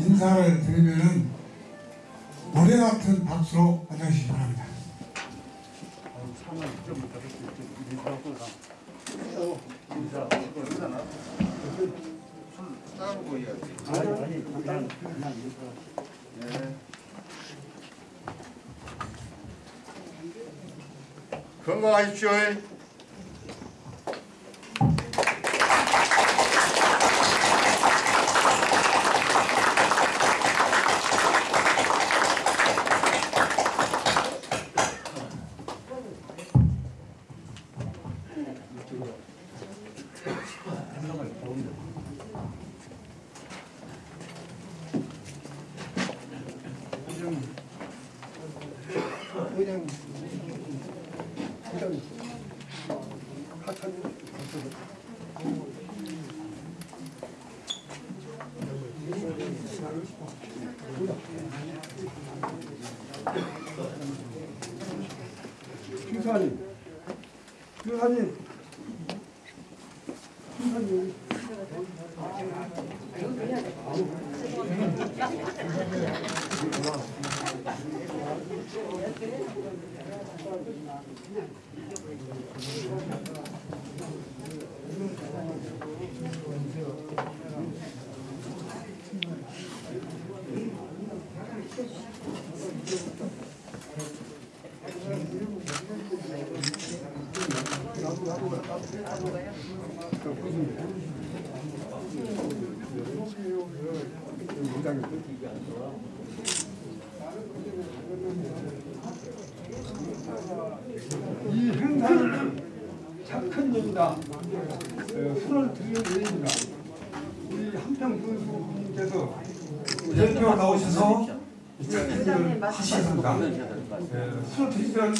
인사를 드리면은 노래 같은 박수로 맞아주시기 바랍니다. 건강하십시오. 이 행사는 착한 일이다. 어, 손을 드리는 일입니다. 우리 한평 교수님께서 대표 나오셔서 일을 하시겠습니다. 예, 손을 드리면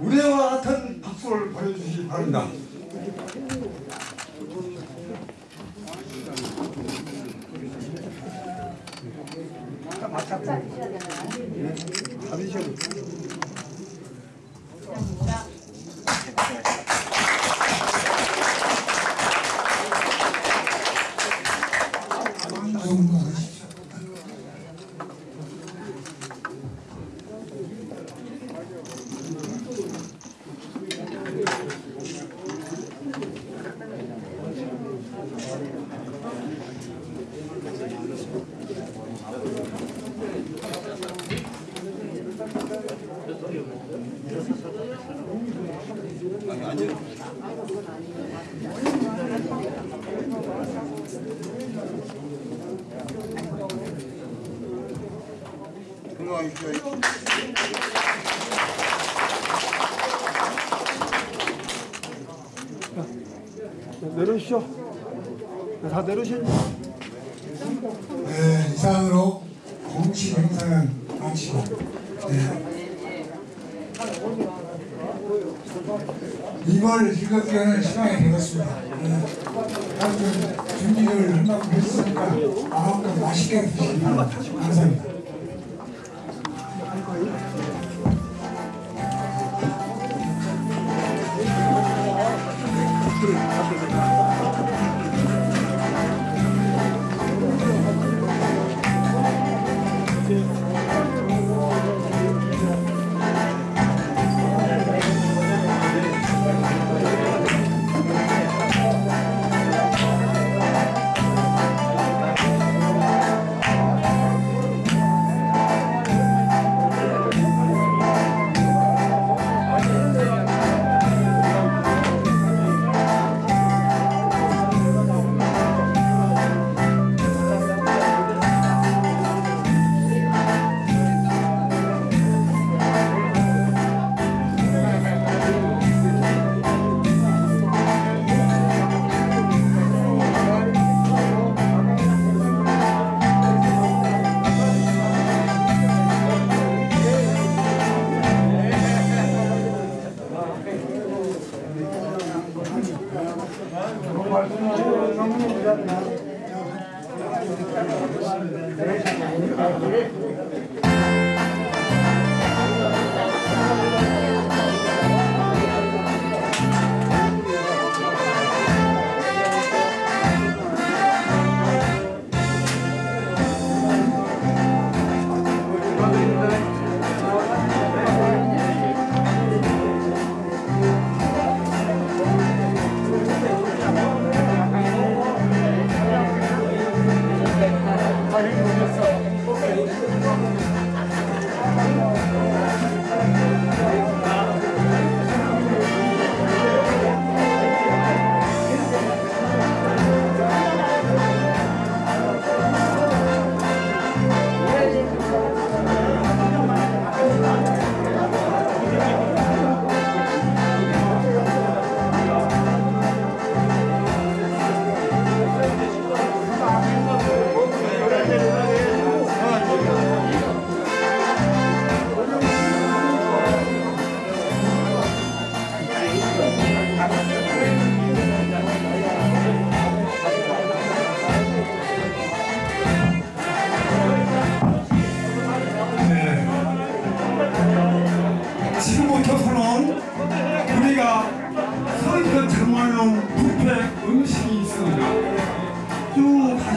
우레와 같은 박수를 보내주시기 바랍니다. 받으셔도 내려오시죠. 다 내려오시죠. 네, 이상으로 공식 행사는 마치고 네. 이걸 즐겁게 하는 시간이 되었습니다. 네. 준비를 할 만큼 했으니까 마음껏 맛있게 드시기 바랍니다. 감사합니다.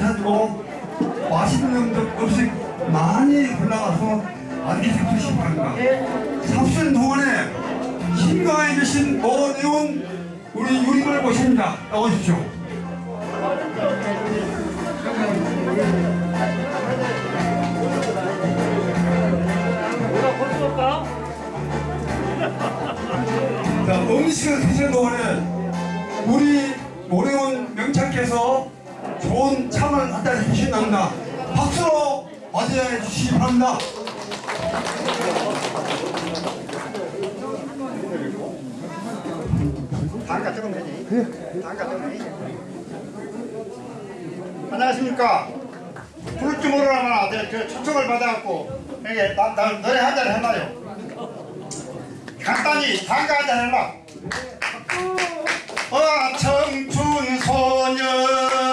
쭉 가셔가지고 맛있는 음식 많이 골라가서 맛있게 잡수시기 바랍니다. 잡수는 동안에 힘강해 주신 어려운 우리 유림을 모십니다. 나오십시오. 자, 음식을 드시는 동안에 우리 명창께서 좋은 참을 한잔 해주신답니다. 박수로 맞이해 주시기 바랍니다. 단가 조금 되지? 단가 조금 되지? 안녕하십니까? 부를 줄 내가 그 초청을 받아갖고 여기 나, 나 노래 한 잔 해놔요. 간단히 단가 한 잔 해놔. 어, 청춘 소년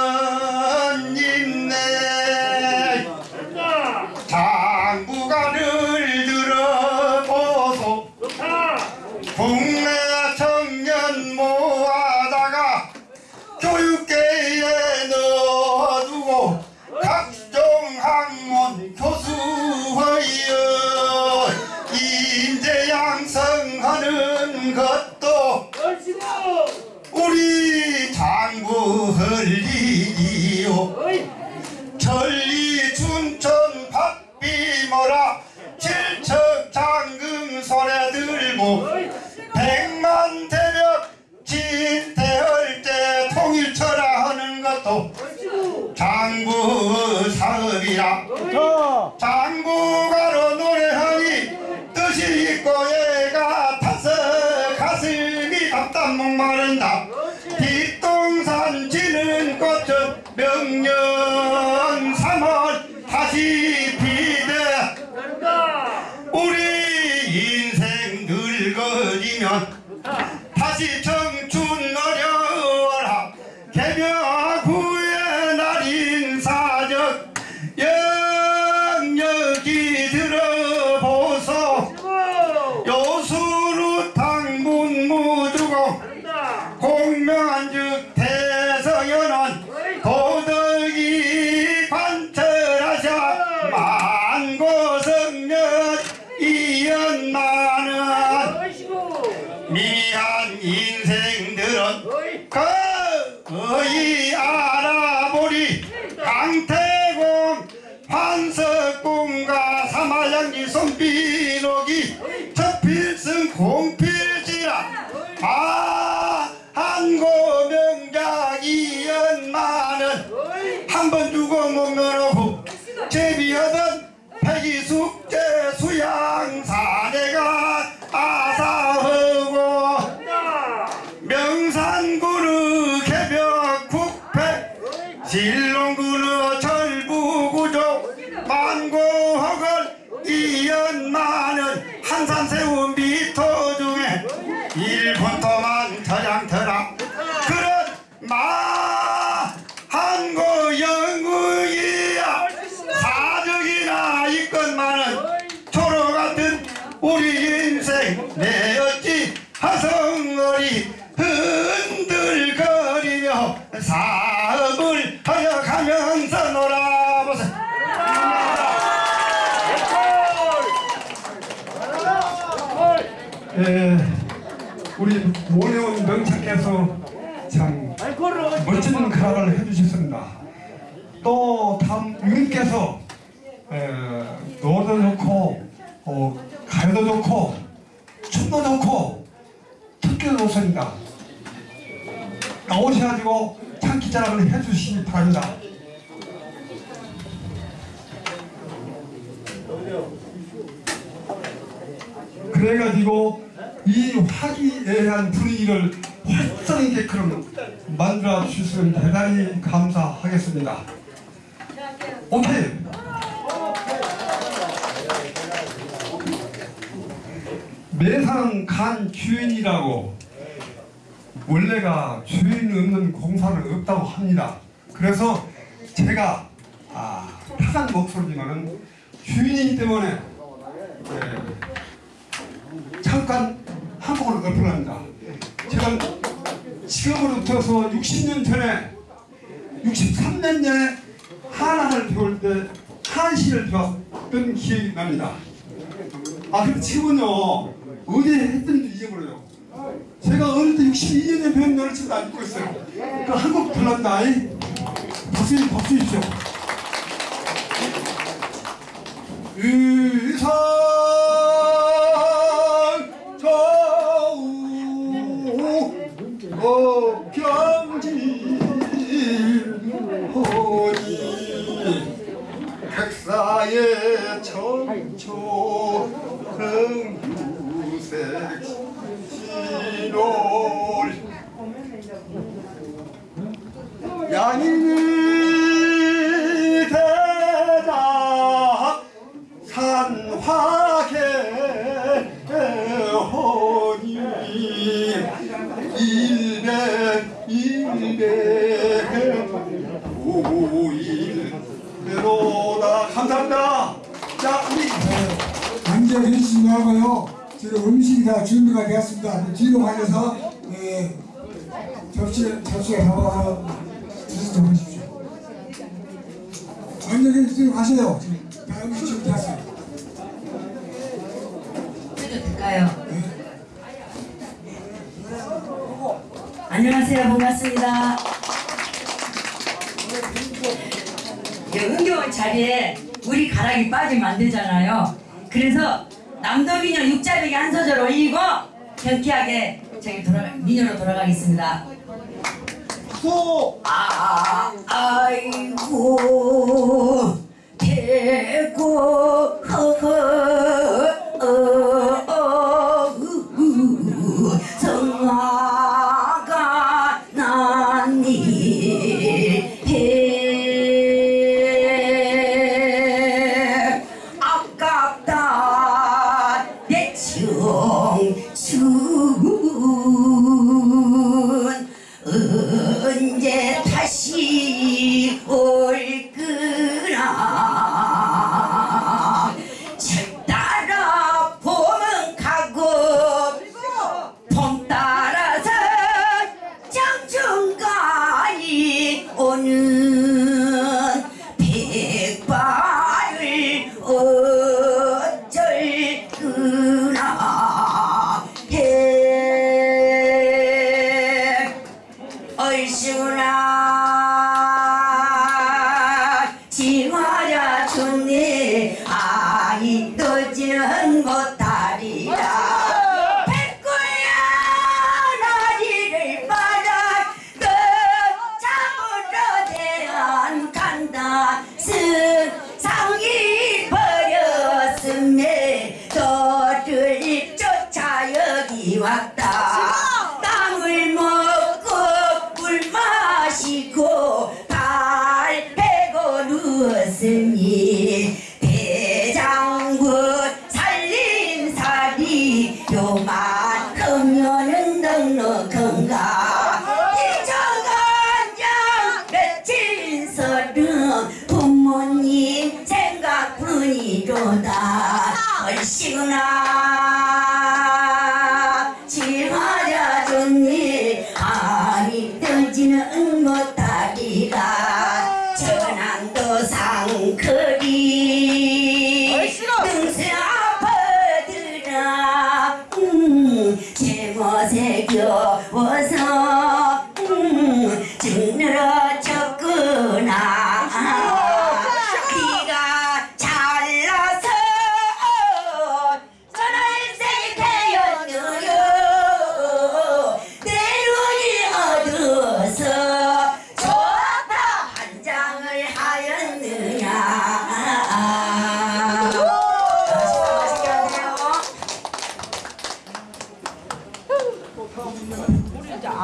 가슴이 답 사업을 하여 가면서 놀아보세 예, 우리 모내온 명창께서 참 멋진 가락을 해주셨습니다. 또 다음 유님께서 바랍니다. 그래가지고 이 화기애애한 분위기를 활성있게끔 만들어 주시면 대단히 감사하겠습니다. 오케이. 매상 간 주인이라고 원래가 주인 없는 공사는 없다고 합니다. 그래서 제가 아, 타한 목소리지만은 주인이기 때문에 예, 잠깐 한국을 엎어갑니다. 제가 지금으로부터서 60년 전에 63년 전에 한학을 배울 때 한시를 배웠던 기억이 납니다. 아 근데 지금은요 어디에 했던지 잊어버려요. 제가 어릴 때 62년에 배운 노래 지금 안 잊고 있어요. 그 한국 불렀다. 이 박수 박수 주십시오. 의상 저우 어경진 허니 백사의 천초 흥유색 가세요. 지금 다 음식 준비됐어요. 해도 될까요? 안녕하세요. 반갑습니다. 예, 흥겨운 자리에 우리 가락이 빠지면 안 되잖아요. 그래서 남도민요 육자백에 한 소절 올리고 경쾌하게 저기 돌아 민요로 돌아가겠습니다. 소 아, 아이고, 대고, 허허, 장 여기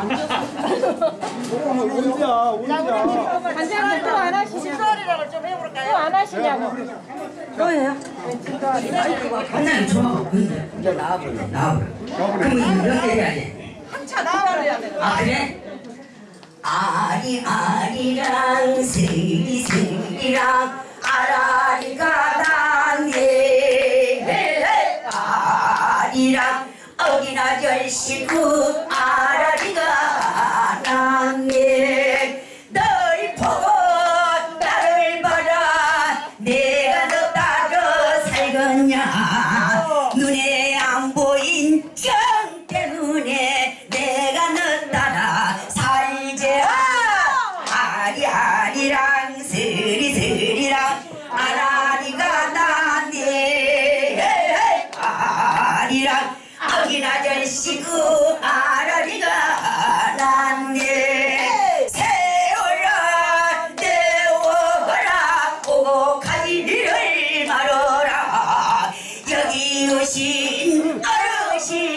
앉아서. 언제야, 언제야. 간장은 또안 하시냐고. 신설이라고 좀 해볼까요? 또 안 하시냐고. 또예요? 간장 좀 이제 나와버려, 나와버려. 그럼 이렇게 해야 한참 나와버려야 돼. 아, 그래? 아리 아리랑 슬기 슬기랑 あい、おろしい。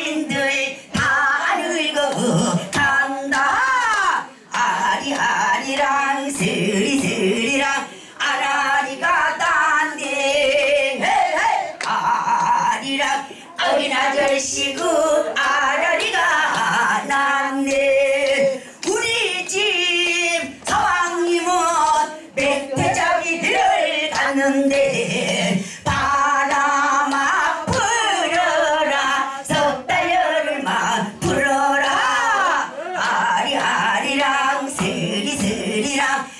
have